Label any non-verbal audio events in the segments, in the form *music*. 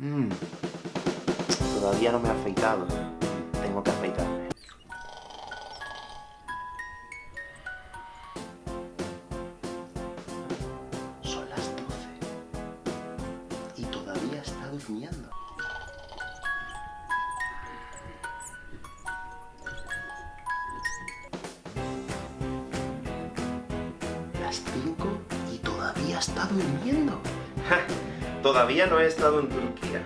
Mm. Todavía no me he afeitado. Tengo que afeitarme. Son las 12. Y todavía está durmiendo. Las 5 y todavía está durmiendo. Todavía no he estado en Turquía.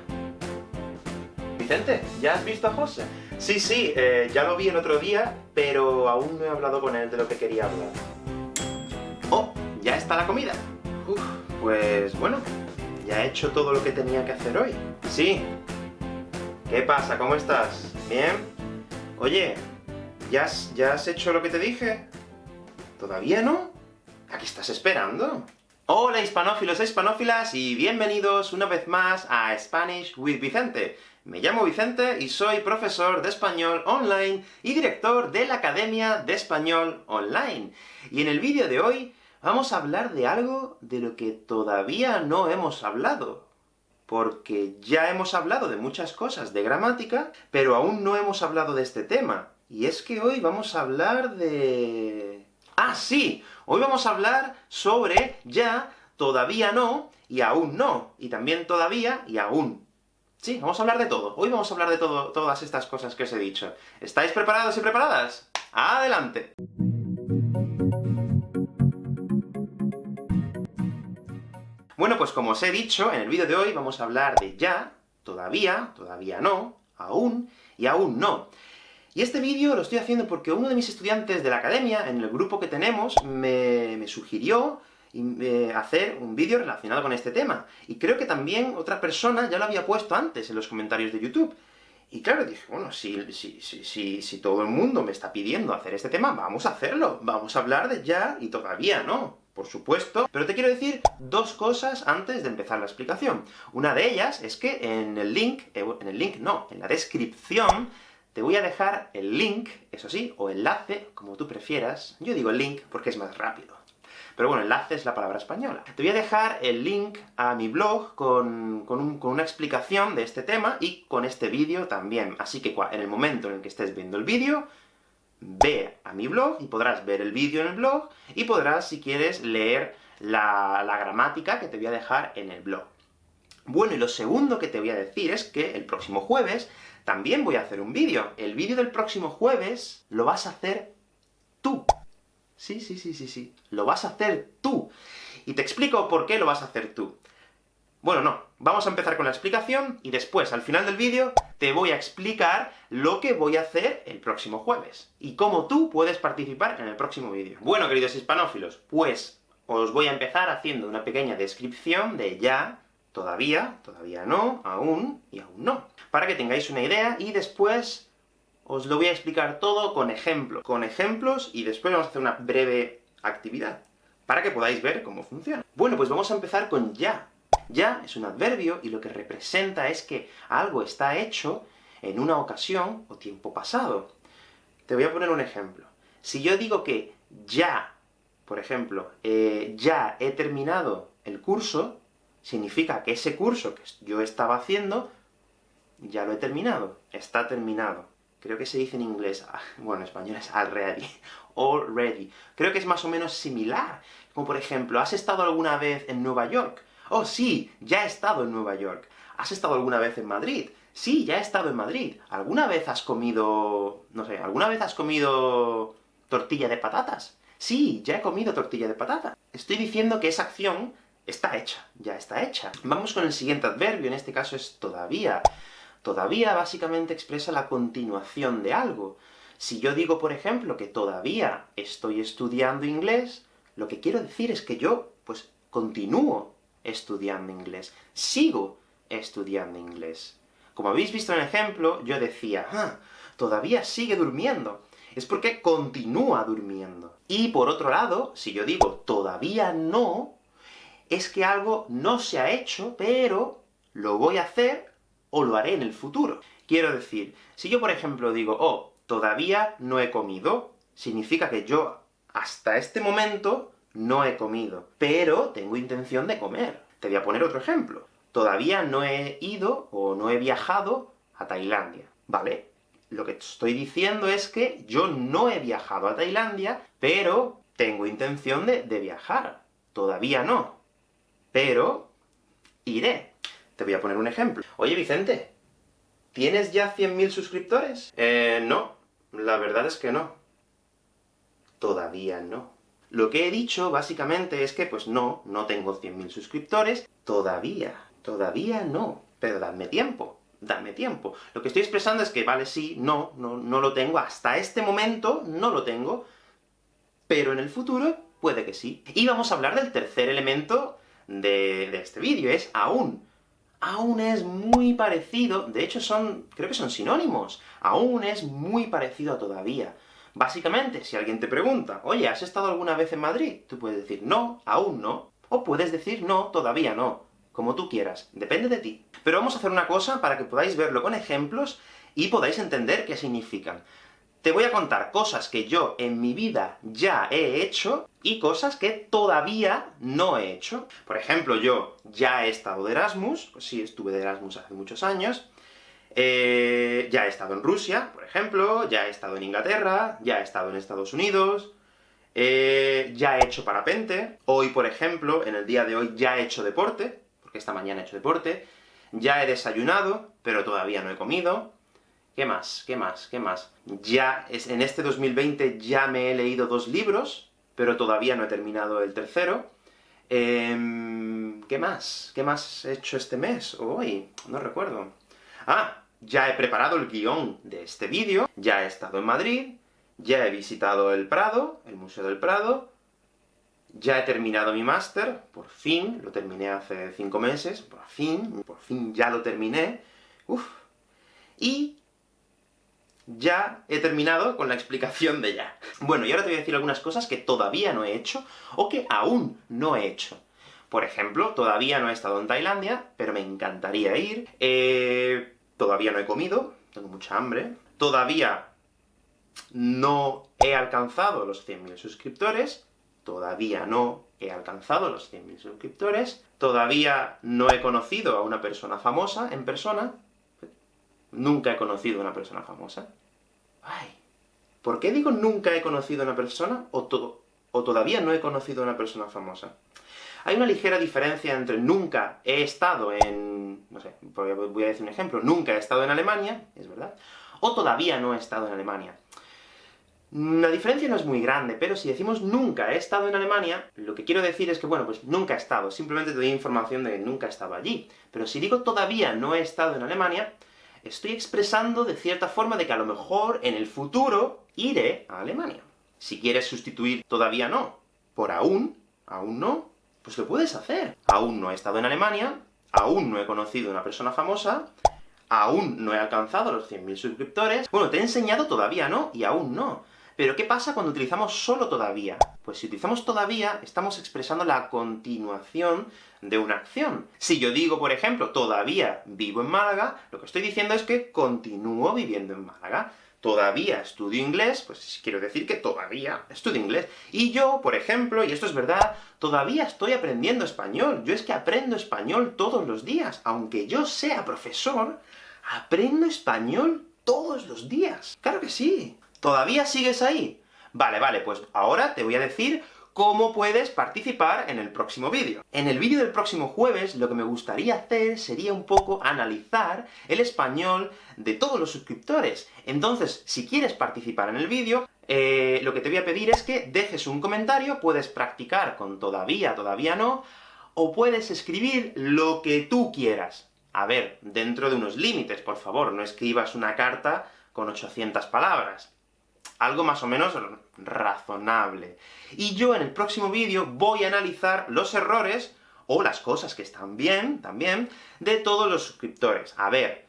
Vicente, ¿ya has visto a José? Sí, sí, eh, ya lo vi el otro día, pero aún no he hablado con él de lo que quería hablar. ¡Oh! ¿Ya está la comida? Pues bueno, ya he hecho todo lo que tenía que hacer hoy. Sí. ¿Qué pasa? ¿Cómo estás? ¿Bien? Oye, ¿ya has, ¿ya has hecho lo que te dije? ¿Todavía no? ¿A qué estás esperando? Hola hispanófilos e hispanófilas, y bienvenidos una vez más a Spanish with Vicente. Me llamo Vicente y soy profesor de español online y director de la Academia de Español Online. Y en el vídeo de hoy vamos a hablar de algo de lo que todavía no hemos hablado. Porque ya hemos hablado de muchas cosas de gramática, pero aún no hemos hablado de este tema. Y es que hoy vamos a hablar de... ¡Ah, sí! Hoy vamos a hablar sobre ya, todavía no, y aún no, y también todavía y aún. Sí, vamos a hablar de todo. Hoy vamos a hablar de todo, todas estas cosas que os he dicho. ¿Estáis preparados y preparadas? ¡Adelante! Bueno, pues como os he dicho, en el vídeo de hoy vamos a hablar de ya, todavía, todavía no, aún, y aún no. Y este vídeo lo estoy haciendo porque uno de mis estudiantes de la academia, en el grupo que tenemos, me, sugirió eh, hacer un vídeo relacionado con este tema. Y creo que también otra persona ya lo había puesto antes en los comentarios de YouTube. Y claro, dije, bueno, si, si, si, si, todo el mundo me está pidiendo hacer este tema, vamos a hacerlo. Vamos a hablar de ya y todavía no, por supuesto. Pero te quiero decir dos cosas antes de empezar la explicación. Una de ellas es que en el link, eh, en el link no, en la descripción, te voy a dejar el link, eso sí, o enlace, como tú prefieras. Yo digo link porque es más rápido. Pero bueno, enlace es la palabra española. Te voy a dejar el link a mi blog con, con, una explicación de este tema, y con este vídeo también. Así que en el momento en el que estés viendo el vídeo, ve a mi blog, y podrás ver el vídeo en el blog, y podrás, si quieres, leer la gramática que te voy a dejar en el blog. Bueno, y lo segundo que te voy a decir es que el próximo jueves también voy a hacer un vídeo. El vídeo del próximo jueves lo vas a hacer tú. Sí, sí, sí, sí, sí. Lo vas a hacer tú. Y te explico por qué lo vas a hacer tú. Bueno, no. Vamos a empezar con la explicación, y después, al final del vídeo, te voy a explicar lo que voy a hacer el próximo jueves, y cómo tú puedes participar en el próximo vídeo. Bueno, queridos hispanófilos, pues os voy a empezar haciendo una pequeña descripción de ya, todavía, todavía no, aún, y aún no. Para que tengáis una idea, y después os lo voy a explicar todo con ejemplos. Con ejemplos, y después vamos a hacer una breve actividad, para que podáis ver cómo funciona. Bueno, pues vamos a empezar con ya. Ya es un adverbio, y lo que representa es que algo está hecho en una ocasión o tiempo pasado. Te voy a poner un ejemplo. Si yo digo que ya, por ejemplo, eh, ya he terminado el curso, significa que ese curso que yo estaba haciendo, ya lo he terminado, está terminado. Creo que se dice en inglés, *laughs* bueno, en español es already, *laughs* already. Creo que es más o menos similar. Como por ejemplo, ¿has estado alguna vez en Nueva York? Oh, sí, ya he estado en Nueva York. ¿Has estado alguna vez en Madrid? Sí, ya he estado en Madrid. ¿Alguna vez has comido... no sé, ¿alguna vez has comido tortilla de patatas? Sí, ya he comido tortilla de patata. Estoy diciendo que esa acción está hecha, ya está hecha. Vamos con el siguiente adverbio, en este caso es todavía. Todavía básicamente expresa la continuación de algo. Si yo digo, por ejemplo, que todavía estoy estudiando inglés, lo que quiero decir es que yo, pues, continúo estudiando inglés, sigo estudiando inglés. Como habéis visto en el ejemplo, yo decía, ah, todavía sigue durmiendo. Es porque continúa durmiendo. Y por otro lado, si yo digo todavía no, es que algo no se ha hecho, pero lo voy a hacer o lo haré en el futuro. Quiero decir, si yo por ejemplo digo, oh, todavía no he comido, significa que yo hasta este momento no he comido, pero tengo intención de comer. Te voy a poner otro ejemplo. todavía no he ido, o no he viajado a Tailandia, ¿vale? Lo que estoy diciendo es que yo no he viajado a Tailandia, pero tengo intención de, de viajar. Todavía no. Pero iré. Te voy a poner un ejemplo. Oye, Vicente, ¿tienes ya 100.000 suscriptores? Eh, no. La verdad es que no. Todavía no. Lo que he dicho, básicamente, es que, pues no, no tengo 100.000 suscriptores, todavía, todavía no, pero dadme tiempo, dadme tiempo. Lo que estoy expresando es que, vale, sí, no, no, no lo tengo, hasta este momento no lo tengo, pero en el futuro puede que sí. Y vamos a hablar del tercer elemento de, este vídeo, es aún. Aún es muy parecido, de hecho son, creo que son sinónimos, aún es muy parecido a todavía. Básicamente, si alguien te pregunta, oye, ¿has estado alguna vez en Madrid? Tú puedes decir, no, aún no, o puedes decir, no, todavía no, como tú quieras, depende de ti. Pero vamos a hacer una cosa para que podáis verlo con ejemplos, y podáis entender qué significan. Te voy a contar cosas que yo en mi vida ya he hecho, y cosas que todavía no he hecho. Por ejemplo, yo ya he estado de Erasmus, pues sí, estuve de Erasmus hace muchos años, eh, ya he estado en Rusia, por ejemplo, ya he estado en Inglaterra, ya he estado en Estados Unidos, eh, ya he hecho parapente, hoy, por ejemplo, en el día de hoy ya he hecho deporte, porque esta mañana he hecho deporte, ya he desayunado, pero todavía no he comido, ¿qué más? ¿qué más? ¿qué más? Ya, en este 2020 ya me he leído dos libros, pero todavía no he terminado el tercero, em, ¿qué más? ¿qué más he hecho este mes? o hoy? No recuerdo. Ah, ya he preparado el guion de este vídeo, ya he estado en Madrid, ya he visitado el Prado, el Museo del Prado, ya he terminado mi máster, por fin, lo terminé hace cinco meses, por fin, por fin ya lo terminé, uff, y ya he terminado con la explicación de ya. Bueno, y ahora te voy a decir algunas cosas que todavía no he hecho, o que aún no he hecho. Por ejemplo, todavía no he estado en Tailandia, pero me encantaría ir. Eh, todavía no he comido, tengo mucha hambre. Todavía no he alcanzado los 100.000 suscriptores, todavía no he alcanzado los 100.000 suscriptores, todavía no he conocido a una persona famosa en persona, nunca he conocido a una persona famosa. ¿Por qué digo nunca he conocido a una persona, o, o todavía no he conocido a una persona famosa? Hay una ligera diferencia entre nunca he estado en... no sé, voy a decir un ejemplo, nunca he estado en Alemania, es verdad, o todavía no he estado en Alemania. La diferencia no es muy grande, pero si decimos nunca he estado en Alemania, lo que quiero decir es que, bueno, pues nunca he estado, simplemente te doy información de que nunca he estado allí. Pero si digo todavía no he estado en Alemania, estoy expresando de cierta forma de que a lo mejor en el futuro iré a Alemania. Si quieres sustituir todavía no por aún, aún no, pues lo puedes hacer. Aún no he estado en Alemania, aún no he conocido a una persona famosa, aún no he alcanzado los 100.000 suscriptores... Bueno, te he enseñado todavía no, y aún no. Pero ¿qué pasa cuando utilizamos solo todavía? Pues si utilizamos todavía, estamos expresando la continuación de una acción. Si yo digo, por ejemplo, todavía vivo en Málaga, lo que estoy diciendo es que continúo viviendo en Málaga todavía estudio inglés, pues quiero decir que todavía estudio inglés. Y yo, por ejemplo, y esto es verdad, todavía estoy aprendiendo español. Yo es que aprendo español todos los días. Aunque yo sea profesor, aprendo español todos los días. ¡Claro que sí! ¿Todavía sigues ahí? Vale, vale, pues ahora te voy a decir cómo puedes participar en el próximo vídeo. En el vídeo del próximo jueves, lo que me gustaría hacer sería un poco analizar el español de todos los suscriptores. Entonces, si quieres participar en el vídeo, eh, lo que te voy a pedir es que dejes un comentario, puedes practicar con todavía, todavía no, o puedes escribir lo que tú quieras. A ver, dentro de unos límites, por favor, no escribas una carta con 800 palabras algo más o menos razonable. Y yo en el próximo vídeo voy a analizar los errores, o las cosas que están bien, también, de todos los suscriptores. A ver,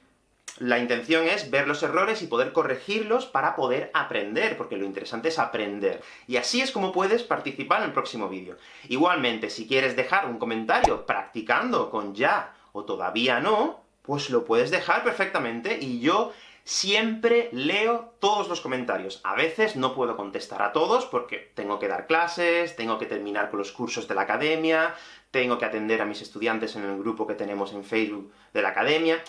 la intención es ver los errores y poder corregirlos para poder aprender, porque lo interesante es aprender. Y así es como puedes participar en el próximo vídeo. Igualmente, si quieres dejar un comentario practicando con ya, o todavía no, pues lo puedes dejar perfectamente, y yo Siempre leo todos los comentarios. A veces no puedo contestar a todos, porque tengo que dar clases, tengo que terminar con los cursos de la academia, tengo que atender a mis estudiantes en el grupo que tenemos en Facebook de la academia,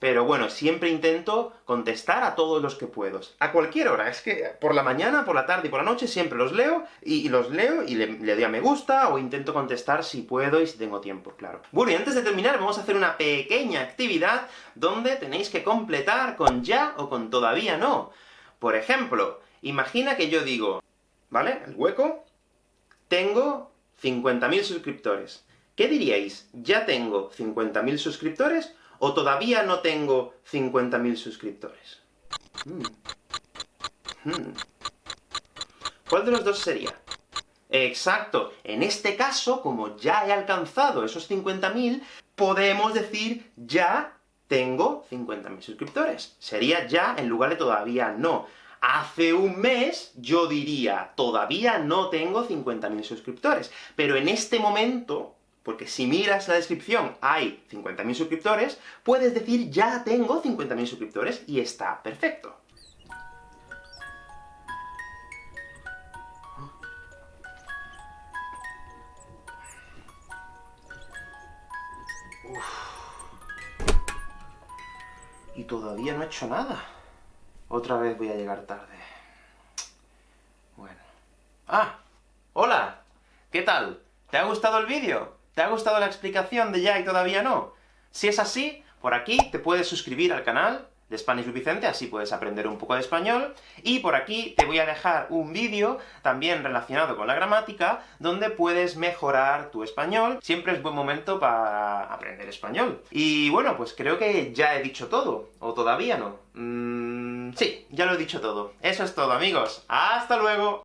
pero bueno, siempre intento contestar a todos los que puedo. A cualquier hora, es que por la mañana, por la tarde y por la noche siempre los leo, y, los leo, y le, le, doy a me gusta, o intento contestar si puedo y si tengo tiempo, claro. Bueno, y antes de terminar, vamos a hacer una pequeña actividad donde tenéis que completar con ya o con todavía no. Por ejemplo, imagina que yo digo, ¿vale? El hueco, tengo 50.000 suscriptores. ¿Qué diríais? ¿Ya tengo 50.000 suscriptores? ¿O todavía no tengo 50.000 suscriptores? Hmm. Hmm. ¿Cuál de los dos sería? Exacto. En este caso, como ya he alcanzado esos 50.000, podemos decir ya tengo 50.000 suscriptores. Sería ya en lugar de todavía no. Hace un mes yo diría, todavía no tengo 50.000 suscriptores, pero en este momento, porque si miras la descripción hay 50.000 suscriptores, puedes decir ya tengo 50.000 suscriptores, y está perfecto. Y todavía no he hecho nada. Otra vez voy a llegar tarde. Bueno. ¡Ah! ¡Hola! ¿Qué tal? ¿Te ha gustado el vídeo? ¿Te ha gustado la explicación de ya y todavía no? Si es así, por aquí te puedes suscribir al canal de Spanish Vicente, así puedes aprender un poco de español, y por aquí te voy a dejar un vídeo, también relacionado con la gramática, donde puedes mejorar tu español. Siempre es buen momento para aprender español. Y bueno, pues creo que ya he dicho todo, o todavía no. Mm, sí, ya lo he dicho todo. Eso es todo, amigos. ¡Hasta luego!